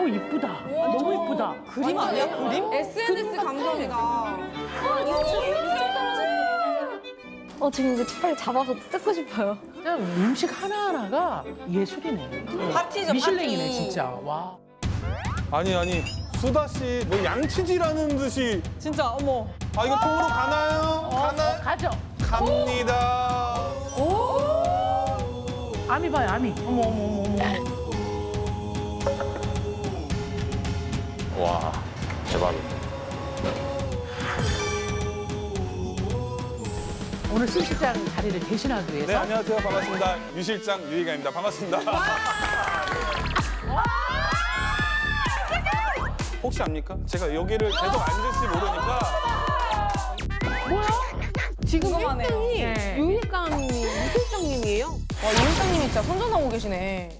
어우 이쁘다. 너무 이쁘다. 그림 아니야 그림? SNS 감성이다. 어 지금 이제 빨리 잡아서 뜯고 싶어요. 진짜 음식 하나하나가 예술이네. 파티죠, 미슐랭이네 파티. 진짜. 와. 아니 아니 수다 씨 뭐 양치질하는 듯이 진짜 어머. 아 이거 통으로 가나요? 가나 가죠. 갑니다. 아미 봐요 아미. 어머 어머 어머 어머. 와 대박. 오늘 심 실장 자리를 대신하기 위해서 네 안녕하세요 반갑습니다 유 실장 유희가입니다 반갑습니다. 혹시 압니까? 제가 여기를 계속 앉을지 모르니까 지금 궁금하네요. 1등이 네. 유일감이 유 실장님이에요? 와, 유 실장님이 진짜 선전하고 계시네.